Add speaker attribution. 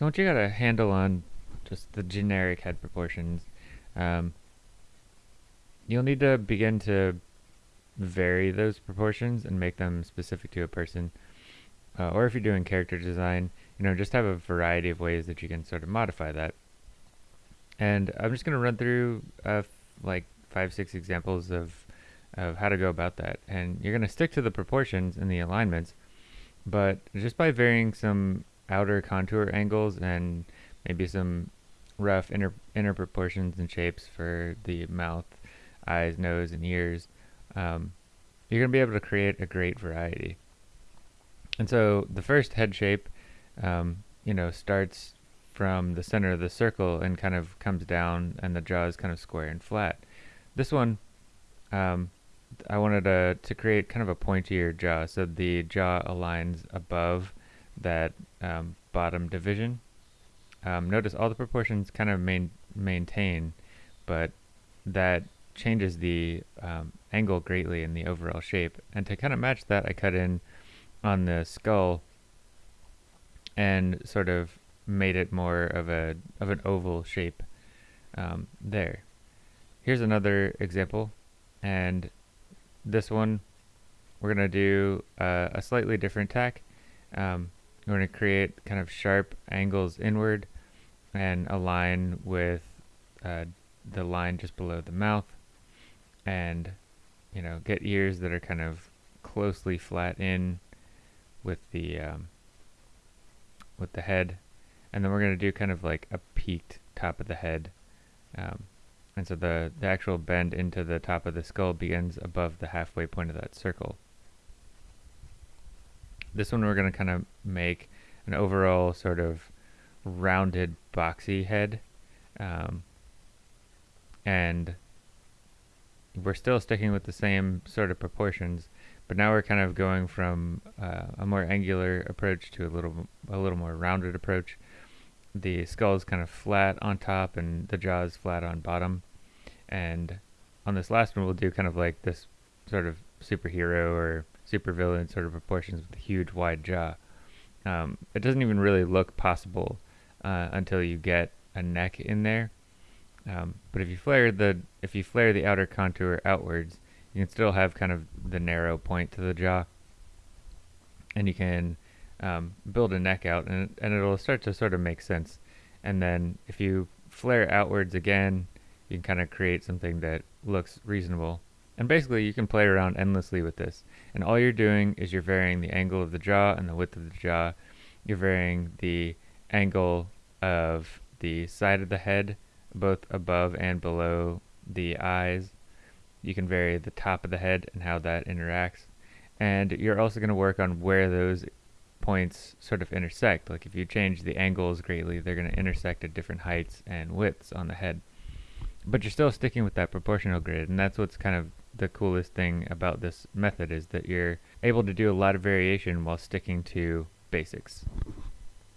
Speaker 1: So once you got a handle on just the generic head proportions, um, you'll need to begin to vary those proportions and make them specific to a person. Uh, or if you're doing character design, you know, just have a variety of ways that you can sort of modify that. And I'm just going to run through uh, like five, six examples of, of how to go about that. And you're going to stick to the proportions and the alignments, but just by varying some outer contour angles and maybe some rough inner, inner proportions and shapes for the mouth, eyes, nose, and ears, um, you're going to be able to create a great variety. And so the first head shape, um, you know, starts from the center of the circle and kind of comes down and the jaw is kind of square and flat. This one, um, I wanted to, to create kind of a pointier jaw so the jaw aligns above that um, bottom division. Um, notice all the proportions kind of main, maintain, but that changes the um, angle greatly in the overall shape. And to kind of match that, I cut in on the skull and sort of made it more of a of an oval shape um, there. Here's another example, and this one we're gonna do uh, a slightly different tack. Um, we're going to create kind of sharp angles inward and align with uh, the line just below the mouth and you know get ears that are kind of closely flat in with the um, with the head and then we're going to do kind of like a peaked top of the head um, and so the, the actual bend into the top of the skull begins above the halfway point of that circle. This one we're going to kind of make an overall sort of rounded boxy head. Um, and we're still sticking with the same sort of proportions, but now we're kind of going from uh, a more angular approach to a little a little more rounded approach. The skull is kind of flat on top and the jaw is flat on bottom. And on this last one, we'll do kind of like this sort of superhero or supervillain sort of proportions with a huge wide jaw. Um, it doesn't even really look possible uh, until you get a neck in there. Um, but if you flare the if you flare the outer contour outwards, you can still have kind of the narrow point to the jaw, and you can um, build a neck out, and and it'll start to sort of make sense. And then if you flare outwards again, you can kind of create something that looks reasonable. And basically you can play around endlessly with this. And all you're doing is you're varying the angle of the jaw and the width of the jaw. You're varying the angle of the side of the head, both above and below the eyes. You can vary the top of the head and how that interacts. And you're also going to work on where those points sort of intersect. Like if you change the angles greatly, they're going to intersect at different heights and widths on the head. But you're still sticking with that proportional grid, and that's what's kind of the coolest thing about this method is that you're able to do a lot of variation while sticking to basics.